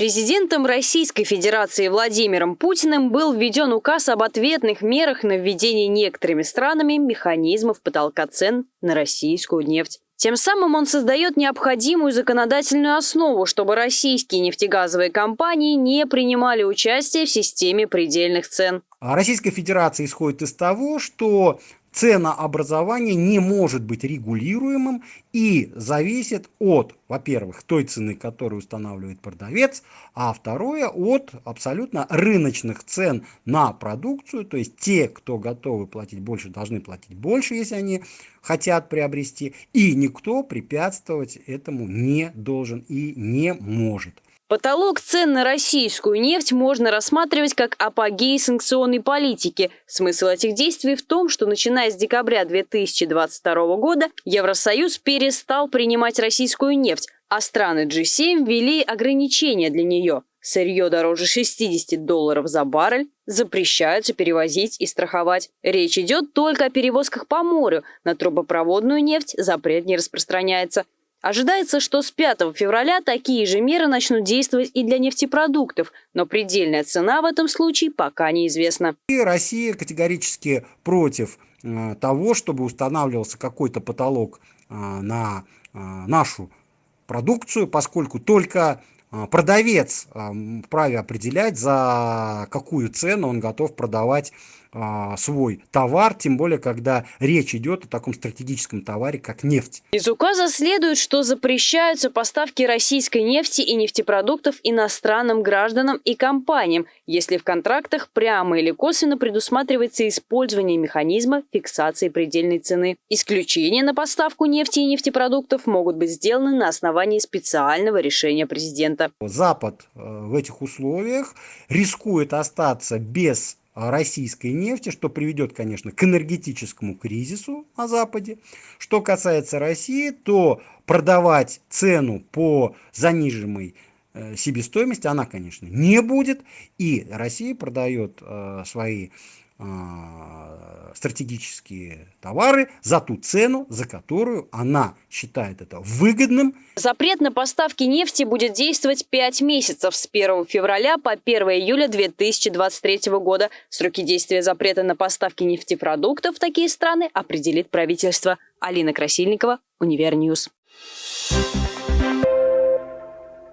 Президентом Российской Федерации Владимиром Путиным был введен указ об ответных мерах на введение некоторыми странами механизмов потолка цен на российскую нефть. Тем самым он создает необходимую законодательную основу, чтобы российские нефтегазовые компании не принимали участие в системе предельных цен. А Российская Федерация исходит из того, что ценообразование не может быть регулируемым и зависит от, во-первых, той цены, которую устанавливает продавец, а второе от абсолютно рыночных цен на продукцию, то есть те, кто готовы платить больше, должны платить больше, если они хотят приобрести, и никто препятствовать этому не должен и не может. Потолок цен на российскую нефть можно рассматривать как апогей санкционной политики. Смысл этих действий в том, что начиная с декабря 2022 года Евросоюз перестал принимать российскую нефть, а страны G7 ввели ограничения для нее. Сырье дороже 60 долларов за баррель запрещаются перевозить и страховать. Речь идет только о перевозках по морю. На трубопроводную нефть запрет не распространяется. Ожидается, что с 5 февраля такие же меры начнут действовать и для нефтепродуктов, но предельная цена в этом случае пока неизвестна. И Россия категорически против э, того, чтобы устанавливался какой-то потолок э, на э, нашу продукцию, поскольку только продавец вправе определять, за какую цену он готов продавать а, свой товар, тем более, когда речь идет о таком стратегическом товаре, как нефть. Из указа следует, что запрещаются поставки российской нефти и нефтепродуктов иностранным гражданам и компаниям, если в контрактах прямо или косвенно предусматривается использование механизма фиксации предельной цены. Исключения на поставку нефти и нефтепродуктов могут быть сделаны на основании специального решения президента. Запад э, в этих условиях рискует остаться без российской нефти, что приведет, конечно, к энергетическому кризису на Западе. Что касается России, то продавать цену по заниженной э, себестоимости она, конечно, не будет. И Россия продает э, свои стратегические товары за ту цену, за которую она считает это выгодным. Запрет на поставки нефти будет действовать 5 месяцев с 1 февраля по 1 июля 2023 года. Сроки действия запрета на поставки нефтепродуктов в такие страны определит правительство. Алина Красильникова, Univer News. Thank